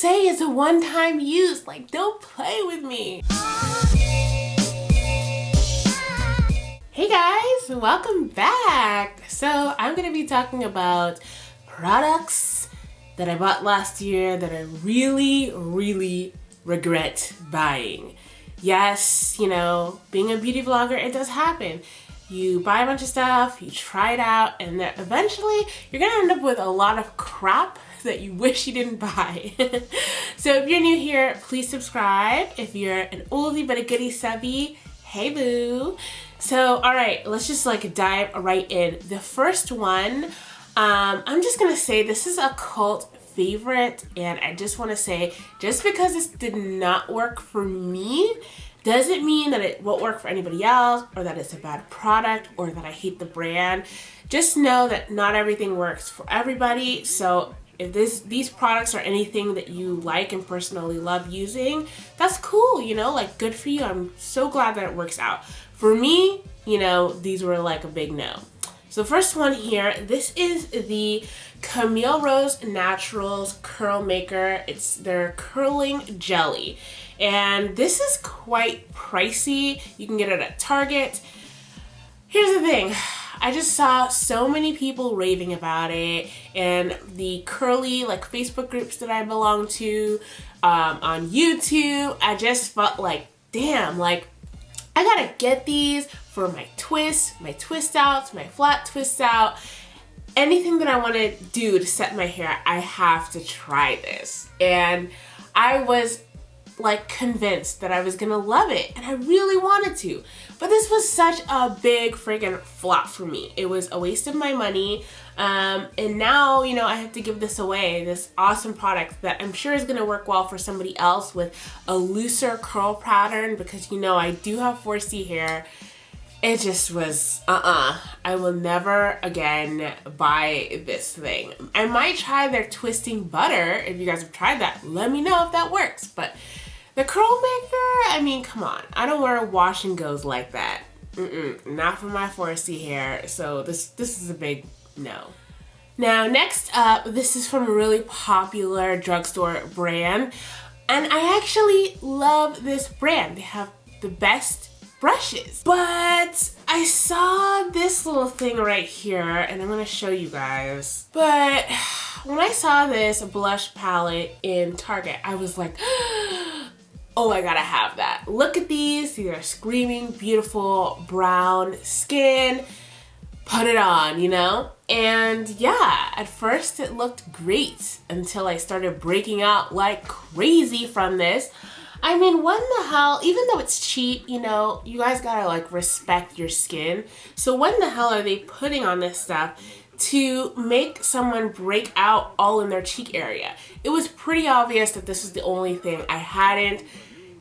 say it's a one-time use. Like, don't play with me. Hey guys, welcome back. So I'm gonna be talking about products that I bought last year that I really, really regret buying. Yes, you know, being a beauty vlogger, it does happen. You buy a bunch of stuff, you try it out, and then eventually you're gonna end up with a lot of crap that you wish you didn't buy. so if you're new here, please subscribe. If you're an oldie but a goodie subby, hey boo. So, all right, let's just like dive right in. The first one, um, I'm just gonna say this is a cult favorite and I just want to say just because this did not work for me doesn't mean that it won't work for anybody else or that it's a bad product or that I hate the brand. Just know that not everything works for everybody. So if this these products are anything that you like and personally love using, that's cool, you know, like good for you. I'm so glad that it works out. For me, you know, these were like a big no. So the first one here, this is the Camille Rose Naturals Curl Maker. It's their curling jelly. And this is quite pricey. You can get it at Target. Here's the thing. I just saw so many people raving about it and the curly like Facebook groups that I belong to um, on YouTube. I just felt like, damn, like I gotta get these for my twists, my twist outs, my flat twist out. Anything that I want to do to set my hair, I have to try this. And I was like convinced that I was gonna love it and I really wanted to. But this was such a big freaking flop for me. It was a waste of my money. Um, and now, you know, I have to give this away, this awesome product that I'm sure is gonna work well for somebody else with a looser curl pattern because you know I do have 4C hair. It just was, uh-uh. I will never again buy this thing. I might try their twisting butter. If you guys have tried that, let me know if that works. But the curl maker, I mean, come on. I don't wear wash and goes like that. Mm-mm, not for my 4C hair. So this, this is a big no. Now, next up, this is from a really popular drugstore brand. And I actually love this brand. They have the best brushes. But I saw this little thing right here and I'm gonna show you guys. But when I saw this blush palette in Target, I was like, oh, I gotta have that. Look at these, these are screaming beautiful brown skin. Put it on, you know? And yeah, at first it looked great until I started breaking out like crazy from this. I mean, when the hell, even though it's cheap, you know, you guys gotta like respect your skin. So when the hell are they putting on this stuff to make someone break out all in their cheek area? It was pretty obvious that this was the only thing. I hadn't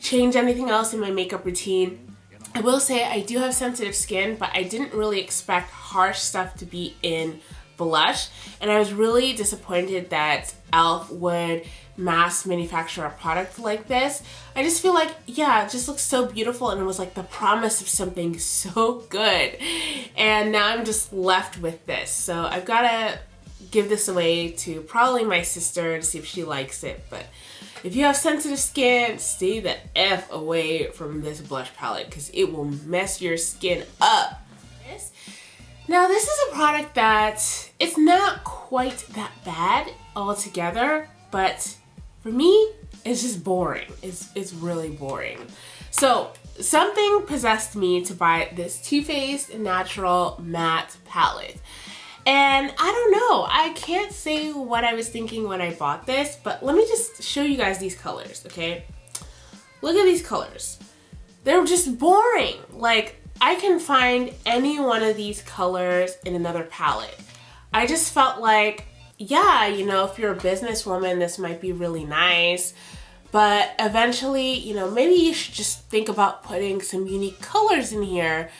changed anything else in my makeup routine. I will say I do have sensitive skin, but I didn't really expect harsh stuff to be in blush. And I was really disappointed that e.l.f. would mass manufacture a product like this. I just feel like, yeah, it just looks so beautiful and it was like the promise of something so good. And now I'm just left with this. So I've got to give this away to probably my sister to see if she likes it. But if you have sensitive skin, stay the F away from this blush palette because it will mess your skin up. Now this is a product that it's not quite that bad altogether, but for me, it's just boring. It's, it's really boring. So something possessed me to buy this Too Faced Natural Matte Palette. And I don't know, I can't say what I was thinking when I bought this, but let me just show you guys these colors, okay? Look at these colors. They're just boring. Like, I can find any one of these colors in another palette. I just felt like yeah, you know, if you're a businesswoman, this might be really nice. But eventually, you know, maybe you should just think about putting some unique colors in here.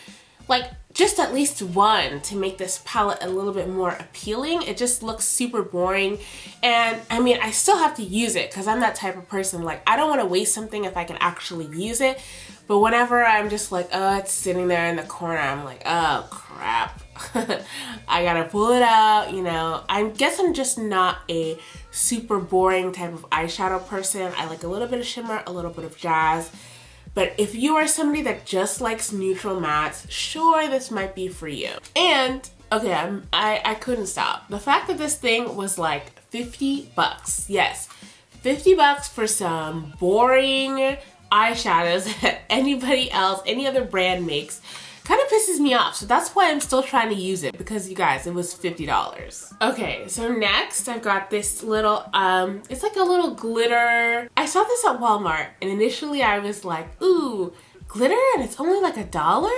Like just at least one to make this palette a little bit more appealing. It just looks super boring. And I mean, I still have to use it because I'm that type of person. Like, I don't want to waste something if I can actually use it. But whenever I'm just like, oh, it's sitting there in the corner, I'm like, oh, crap. I gotta pull it out, you know. I guess I'm just not a super boring type of eyeshadow person. I like a little bit of shimmer, a little bit of jazz. But if you are somebody that just likes neutral mattes, sure, this might be for you. And, okay, I'm, I, I couldn't stop. The fact that this thing was like 50 bucks, yes, 50 bucks for some boring eyeshadows that anybody else, any other brand makes kind of pisses me off. So that's why I'm still trying to use it because you guys, it was $50. Okay, so next I've got this little, um, it's like a little glitter. I saw this at Walmart and initially I was like, ooh, glitter and it's only like a dollar?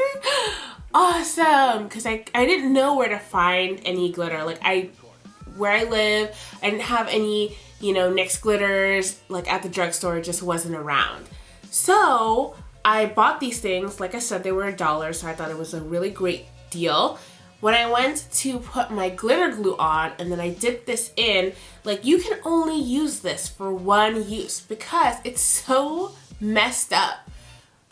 awesome! Because I, I didn't know where to find any glitter. Like I, where I live, I didn't have any, you know, NYX glitters like at the drugstore, just wasn't around. So I bought these things, like I said, they were a dollar, so I thought it was a really great deal. When I went to put my glitter glue on and then I dipped this in, like you can only use this for one use because it's so messed up.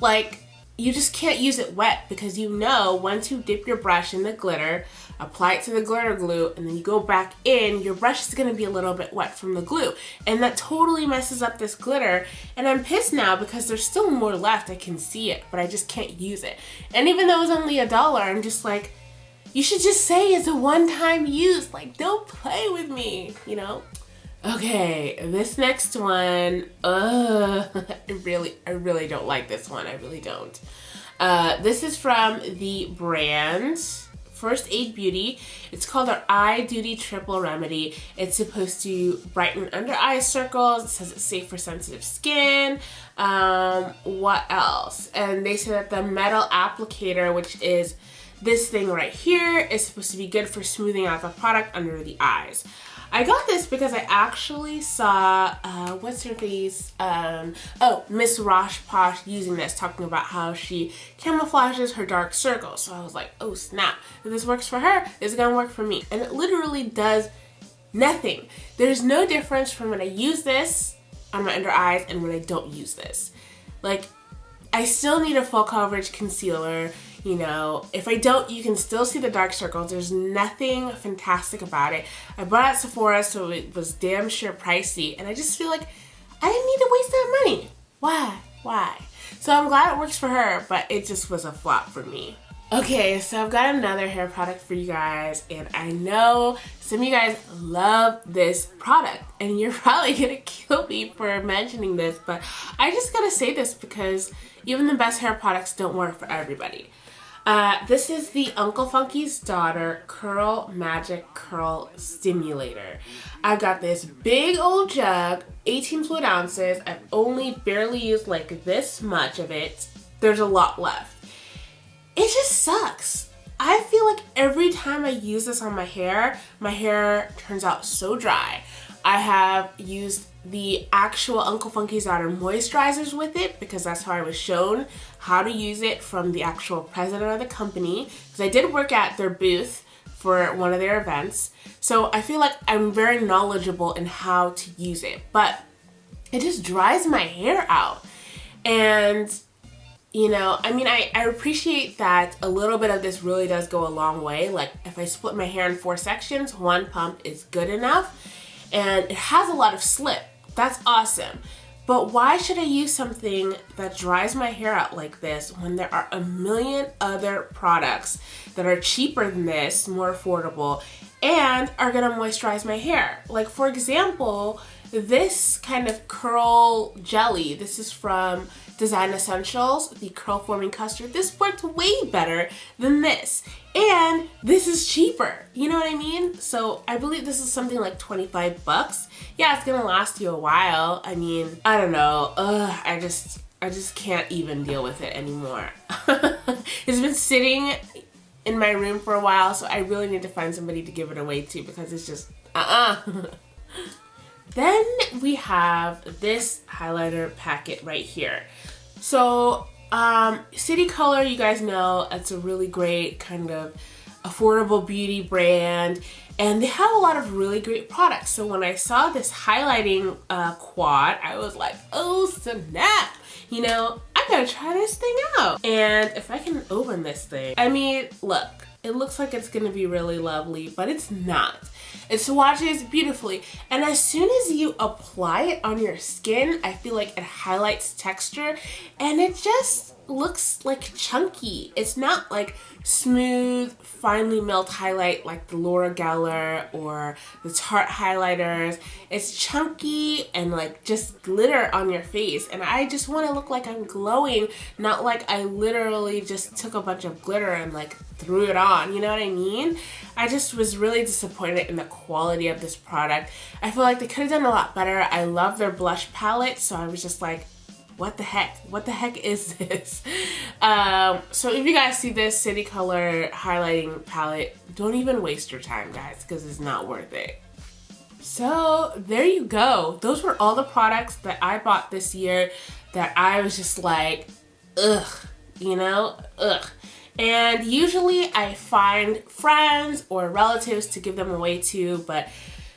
Like you just can't use it wet because you know once you dip your brush in the glitter, apply it to the glitter glue, and then you go back in, your brush is gonna be a little bit wet from the glue. And that totally messes up this glitter. And I'm pissed now because there's still more left. I can see it, but I just can't use it. And even though it was only a dollar, I'm just like, you should just say it's a one-time use. Like, don't play with me, you know? Okay, this next one, uh, I really, I really don't like this one. I really don't. Uh, this is from the brand First Aid Beauty. It's called our Eye Duty Triple Remedy. It's supposed to brighten under eye circles. It says it's safe for sensitive skin. Um, what else? And they say that the metal applicator, which is this thing right here, is supposed to be good for smoothing out the product under the eyes. I got this because I actually saw, uh, what's her face? Um, oh, Miss Rosh Posh using this, talking about how she camouflages her dark circles. So I was like, oh snap, if this works for her, it's gonna work for me. And it literally does nothing. There's no difference from when I use this on my under eyes and when I don't use this. Like, I still need a full coverage concealer you know if I don't you can still see the dark circles there's nothing fantastic about it. I bought it at Sephora so it was damn sure pricey and I just feel like I didn't need to waste that money. Why? Why? So I'm glad it works for her but it just was a flop for me. Okay, so I've got another hair product for you guys, and I know some of you guys love this product, and you're probably gonna kill me for mentioning this, but I just gotta say this because even the best hair products don't work for everybody. Uh, this is the Uncle Funky's Daughter Curl Magic Curl Stimulator. I've got this big old jug, 18 fluid ounces. I've only barely used like this much of it. There's a lot left. It just sucks. I feel like every time I use this on my hair, my hair turns out so dry. I have used the actual Uncle Funky's Daughter moisturizers with it because that's how I was shown how to use it from the actual president of the company because I did work at their booth for one of their events. So I feel like I'm very knowledgeable in how to use it, but it just dries my hair out. And you know, I mean, I, I appreciate that a little bit of this really does go a long way. Like if I split my hair in four sections, one pump is good enough and it has a lot of slip. That's awesome. But why should I use something that dries my hair out like this when there are a million other products that are cheaper than this, more affordable, and are gonna moisturize my hair? Like for example, this kind of curl jelly, this is from Design Essentials, the curl forming custard. This worked way better than this. And this is cheaper, you know what I mean? So I believe this is something like 25 bucks. Yeah, it's gonna last you a while. I mean, I don't know. Ugh, I just, I just can't even deal with it anymore. it's been sitting in my room for a while, so I really need to find somebody to give it away to because it's just, uh-uh. Then we have this highlighter packet right here. So um, City Color, you guys know, it's a really great kind of affordable beauty brand and they have a lot of really great products. So when I saw this highlighting uh, quad, I was like, oh snap, you know, I gotta try this thing out. And if I can open this thing, I mean, look, it looks like it's gonna be really lovely, but it's not. It swatches beautifully. And as soon as you apply it on your skin, I feel like it highlights texture and it just looks like chunky. It's not like smooth, finely melt highlight like the Laura Geller or the Tarte highlighters. It's chunky and like just glitter on your face. And I just want to look like I'm glowing, not like I literally just took a bunch of glitter and like threw it on. You know what I mean? I just was really disappointed in the quality of this product. I feel like they could have done a lot better. I love their blush palette, so I was just like, what the heck? What the heck is this? Um, so if you guys see this City Color highlighting palette, don't even waste your time, guys, because it's not worth it. So there you go. Those were all the products that I bought this year that I was just like, ugh, you know, ugh. And usually I find friends or relatives to give them away to, but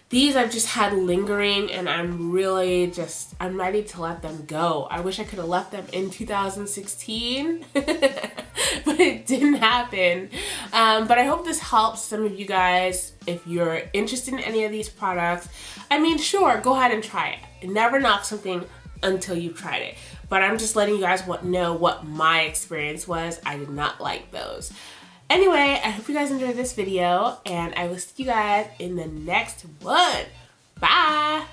these I've just had lingering and I'm really just, I'm ready to let them go. I wish I could have left them in 2016, but it didn't happen. Um, but I hope this helps some of you guys if you're interested in any of these products. I mean, sure, go ahead and try it. Never knock something until you've tried it. But I'm just letting you guys know what my experience was. I did not like those. Anyway, I hope you guys enjoyed this video and I will see you guys in the next one. Bye!